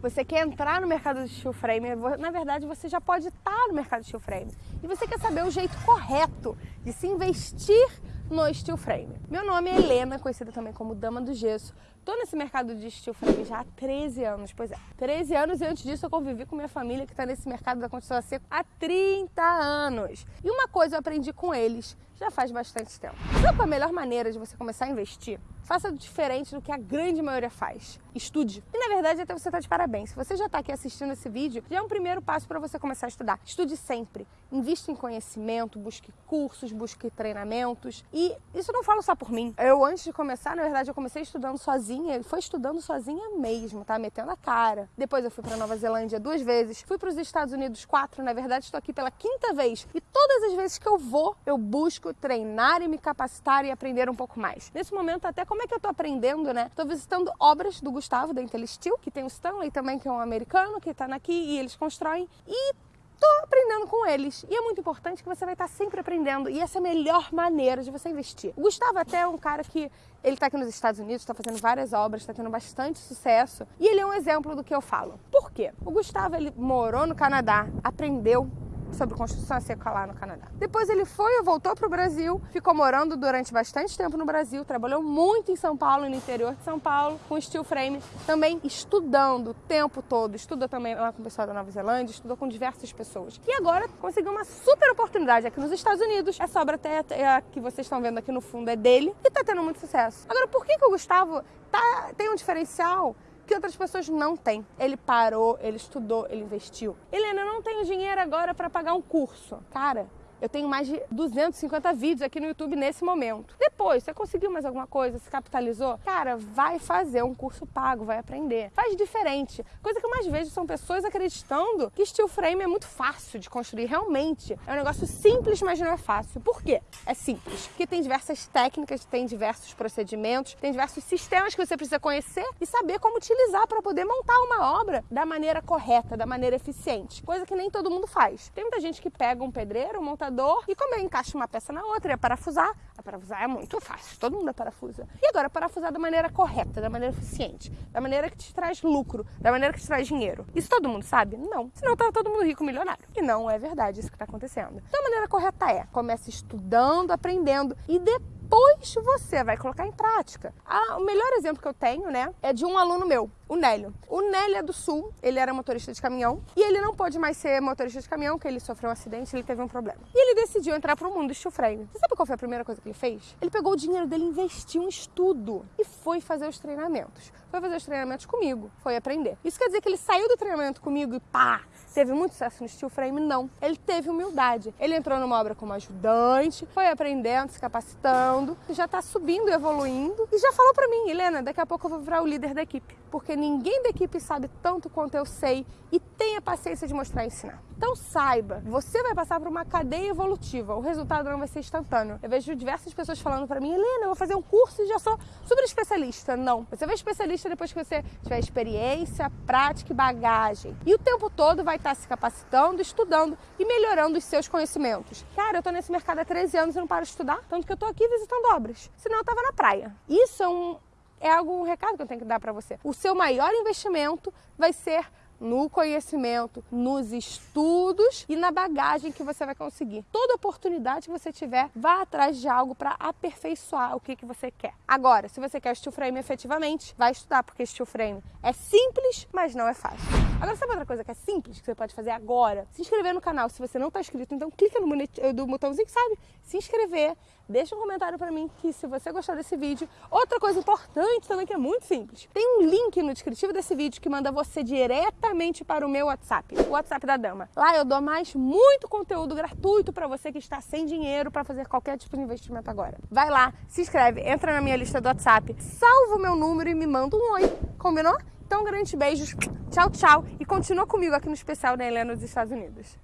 você quer entrar no mercado de steel frame, na verdade você já pode estar no mercado de steel frame. E você quer saber o jeito correto de se investir no steel frame. Meu nome é Helena, conhecida também como Dama do Gesso. Tô nesse mercado de steel frame já há 13 anos, pois é. 13 anos e antes disso eu convivi com minha família que está nesse mercado da construção a seco há 30 anos. E uma coisa eu aprendi com eles já faz bastante tempo. Sabe qual é a melhor maneira de você começar a investir? Faça diferente do que a grande maioria faz. Estude. E na verdade até você está de parabéns. Se você já está aqui assistindo esse vídeo, já é um primeiro passo para você começar a estudar. Estude sempre. Invista em conhecimento, busque cursos, busque treinamentos. E isso não falo só por mim. Eu antes de começar, na verdade, eu comecei estudando sozinha foi estudando sozinha mesmo, tá? Metendo a cara. Depois eu fui para Nova Zelândia duas vezes, fui para os Estados Unidos quatro, na verdade estou aqui pela quinta vez. E todas as vezes que eu vou, eu busco treinar e me capacitar e aprender um pouco mais. Nesse momento até como é que eu tô aprendendo, né? Tô visitando obras do Gustavo da Intellistil, que tem o Stanley também, que é um americano, que tá aqui e eles constroem. E tô aprendendo com eles. E é muito importante que você vai estar sempre aprendendo. E essa é a melhor maneira de você investir. O Gustavo até é um cara que ele está aqui nos Estados Unidos, está fazendo várias obras, está tendo bastante sucesso. E ele é um exemplo do que eu falo. Por quê? O Gustavo ele morou no Canadá, aprendeu sobre construção seca lá no Canadá. Depois ele foi e voltou para o Brasil, ficou morando durante bastante tempo no Brasil, trabalhou muito em São Paulo, no interior de São Paulo, com steel frame, também estudando o tempo todo, estudou também lá com o pessoal da Nova Zelândia, estudou com diversas pessoas. E agora conseguiu uma super oportunidade aqui nos Estados Unidos. Essa obra até, a que vocês estão vendo aqui no fundo é dele e está tendo muito sucesso. Agora, por que, que o Gustavo tá, tem um diferencial que outras pessoas não têm. Ele parou, ele estudou, ele investiu. Helena, eu não tenho dinheiro agora para pagar um curso. Cara, eu tenho mais de 250 vídeos aqui no YouTube nesse momento. Depois, você conseguiu mais alguma coisa, se capitalizou? Cara, vai fazer um curso pago, vai aprender. Faz diferente. Coisa que eu mais vejo são pessoas acreditando que steel frame é muito fácil de construir. Realmente, é um negócio simples, mas não é fácil. Por quê? É simples. Porque tem diversas técnicas, tem diversos procedimentos, tem diversos sistemas que você precisa conhecer e saber como utilizar para poder montar uma obra da maneira correta, da maneira eficiente. Coisa que nem todo mundo faz. Tem muita gente que pega um pedreiro, monta e como eu encaixo uma peça na outra, ia parafusar. A parafusar é muito fácil, todo mundo parafusa. E agora, parafusar da maneira correta, da maneira eficiente, da maneira que te traz lucro, da maneira que te traz dinheiro. Isso todo mundo sabe? Não. Senão tava todo mundo rico, milionário. E não é verdade isso que está acontecendo. Então a maneira correta é, comece estudando, aprendendo e depois depois você vai colocar em prática. Ah, o melhor exemplo que eu tenho, né, é de um aluno meu, o Nélio. O Nélio é do Sul, ele era motorista de caminhão e ele não pôde mais ser motorista de caminhão, porque ele sofreu um acidente, ele teve um problema. E ele decidiu entrar para o mundo do steel frame. Você sabe qual foi a primeira coisa que ele fez? Ele pegou o dinheiro dele, investiu em estudo e foi fazer os treinamentos. Foi fazer os treinamentos comigo, foi aprender. Isso quer dizer que ele saiu do treinamento comigo e pá, teve muito sucesso no steel frame? Não. Ele teve humildade. Ele entrou numa obra como ajudante, foi aprendendo, se capacitando, já está subindo, evoluindo e já falou para mim, Helena, daqui a pouco eu vou virar o líder da equipe, porque ninguém da equipe sabe tanto quanto eu sei e tenha paciência de mostrar e ensinar. Então saiba, você vai passar por uma cadeia evolutiva, o resultado não vai ser instantâneo. Eu vejo diversas pessoas falando para mim, Helena, eu vou fazer um curso e já sou super especialista. Não, você vai especialista depois que você tiver experiência, prática e bagagem. E o tempo todo vai estar se capacitando, estudando e melhorando os seus conhecimentos. Cara, eu tô nesse mercado há 13 anos e não paro de estudar, tanto que eu tô aqui visitando obras. Senão eu tava na praia. Isso é um é algo um recado que eu tenho que dar para você. O seu maior investimento vai ser no conhecimento, nos estudos e na bagagem que você vai conseguir. Toda oportunidade que você tiver, vá atrás de algo para aperfeiçoar o que, que você quer. Agora, se você quer steel frame efetivamente, vai estudar, porque steel frame é simples, mas não é fácil. Agora, sabe outra coisa que é simples, que você pode fazer agora? Se inscrever no canal. Se você não está inscrito, então clica no botãozinho, sabe? Se inscrever, deixa um comentário para mim que se você gostou desse vídeo. Outra coisa importante também que é muito simples. Tem um link no descritivo desse vídeo que manda você diretamente para o meu WhatsApp, o WhatsApp da Dama. Lá eu dou mais muito conteúdo gratuito para você que está sem dinheiro para fazer qualquer tipo de investimento agora. Vai lá, se inscreve, entra na minha lista do WhatsApp, salva o meu número e me manda um oi. Combinou? Então, grandes beijos, tchau, tchau e continua comigo aqui no especial da Helena dos Estados Unidos.